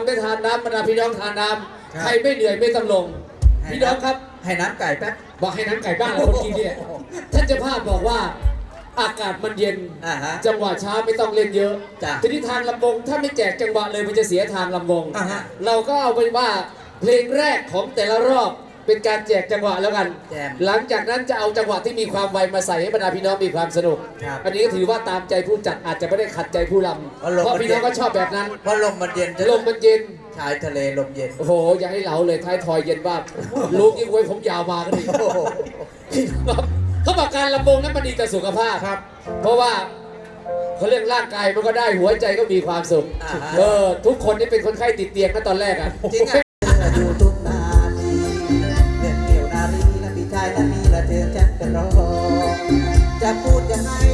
ำนางลำได้ทานน้ำบรรดาพี่น้องทานน้ครับำใครไม่เหนื่อยไม่ต้องลง พี่น้องครับให้น้ำไก่แป๊บบอกให้น้ำไก่บ้านเราคนกินเนี่ยท่านเจ้าภาพบอกว่าอากาศมันเย็นอ่าฮะจังหวะช้าไม่ต้องเล่นเยอะจ้ะทีนี้ทางลำวงถ้าไม่แจกจังหวะเลยมันจะเสียทางลำวงอ่าฮะเราก็เอาไปนว่าเพลงแรกของแต่ละรอบ เป็นการแจกจังหวะแล้วกัน แจมหลังจากนั้นจะเอาจังหวะที่มีความไวมาใส่ให้บรรดาพี่น้องมีความสนุก ครับอันนี้ก็ถือว่าตามใจผู้จัดอาจจะไม่ได้ขัดใจผู้ลเพราะำลมเพราะมันพี่น้องเย็นก็ชอบแบบนั้นเพราะลมมันเย็นลมมันเย็น ชายทะเลลมเย็น โอ้โห อย่าให้เหลาเลยท้ายทอยเย็นบ้างลูกยิ่งไว้ผมยาวมาก็ดีโอ้โห พี่น้องเขาบอกการลำวงนั้นมันดีต่อสุขภาพ ครับ เพราะว่าเขาเรียกร่างกายมันก็ได้หัวใจก็มีความสุข อ่าฮะเออ ทุกคนนี่เป็นคนไข้ติดเตียงนะตอนแรกอะจริงอะอยู่ จะพูดยังไง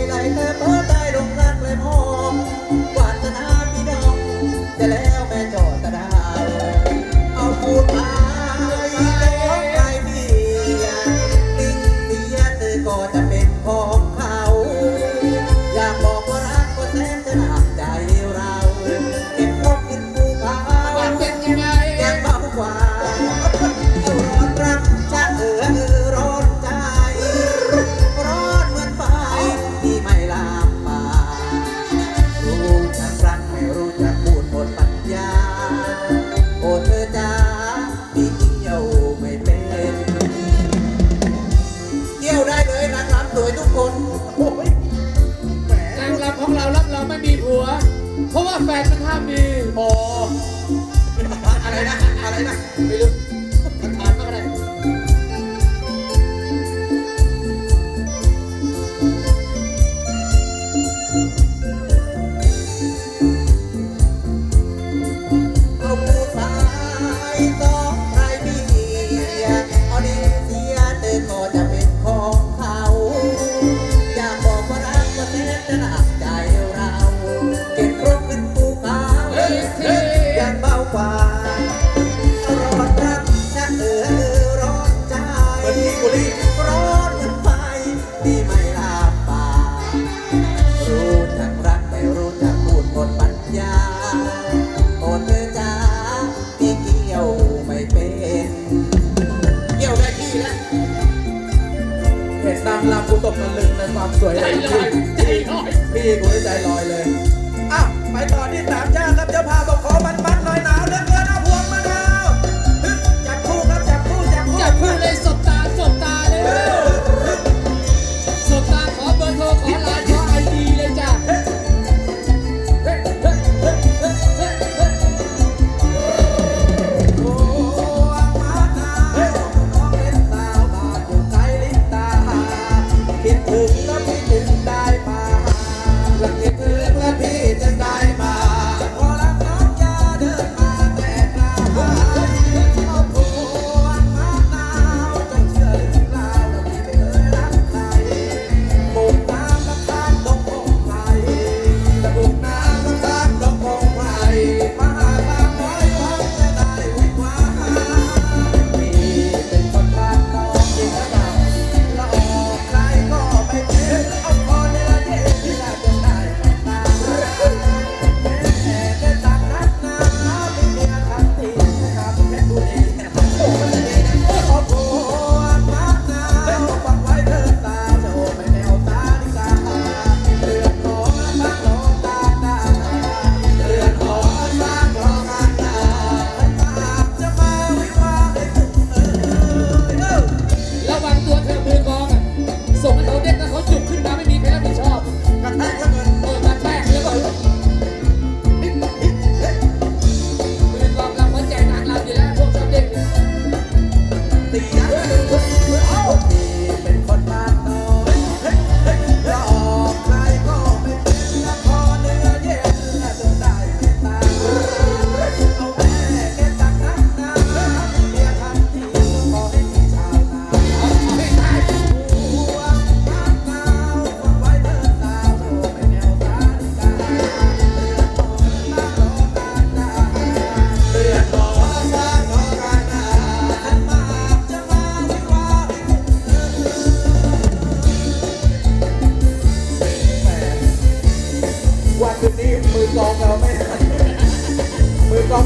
นะ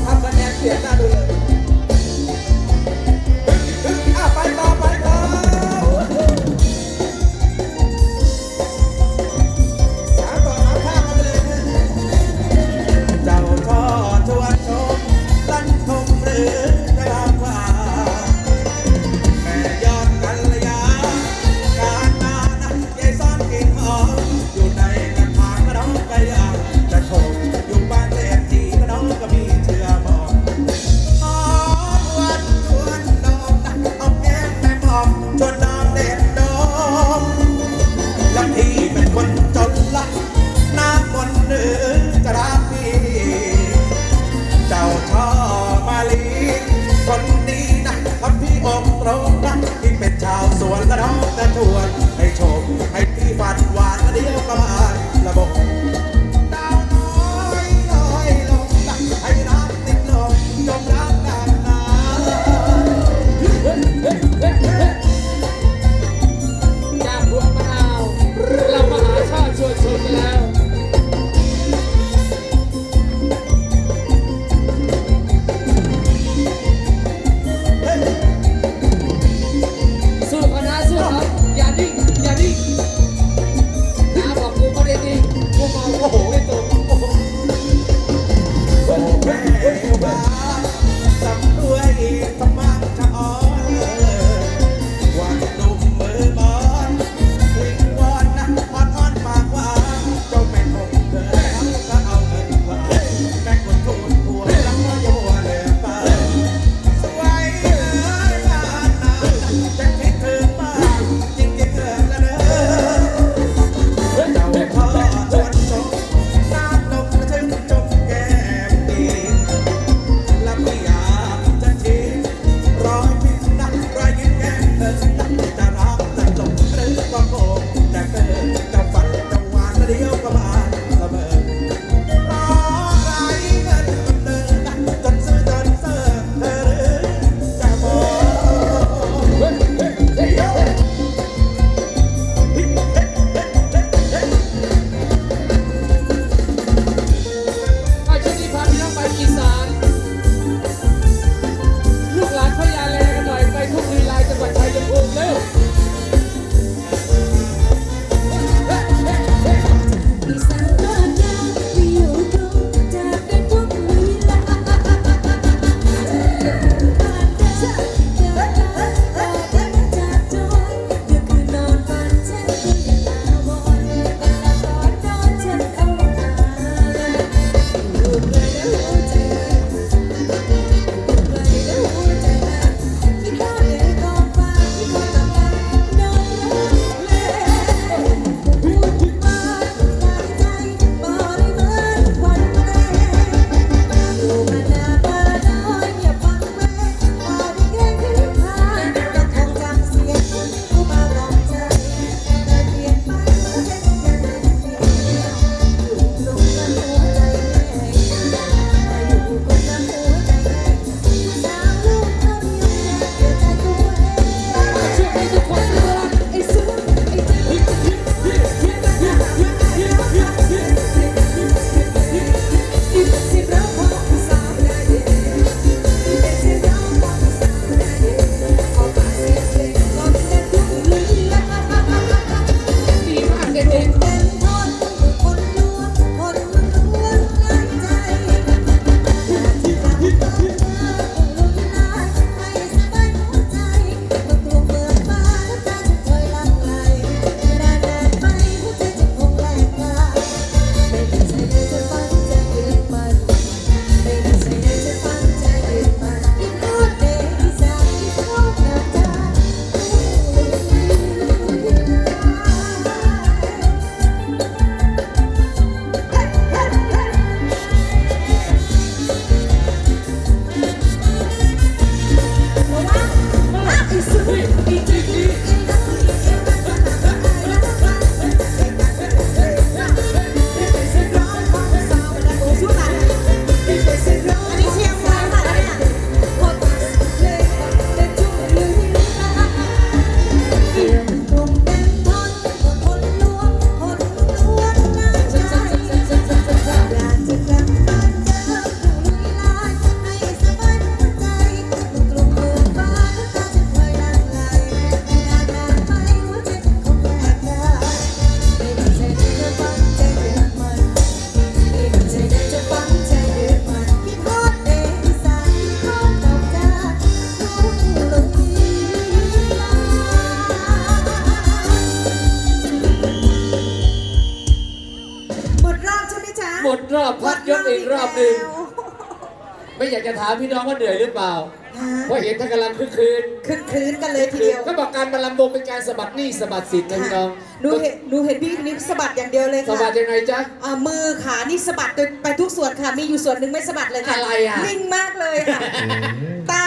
มือกลองท จะถามพี่น้องว่าเหนื่อยหรือเปล่า เพราะเห็นท่านกำลังคึกคืนคึกคืนกันเลยทีเดียวก็บอกการมาลำวงเป็นการสะบัดหนี้สะบัดสิทธิ์นะพี่น้องหนูเห็นหนูเห็นพี่นิกสะบัดอย่างเดียวเลยสะค่ะบัดยังไงจ๊ะอ่ามือขานี่สะบัดไปทุกส่วนค่ะ มีอยู่ส่วนหนึ่งไม่สะบัดเลยค่ะ อะไรอะนิ่งมากเลยค่ะ ตา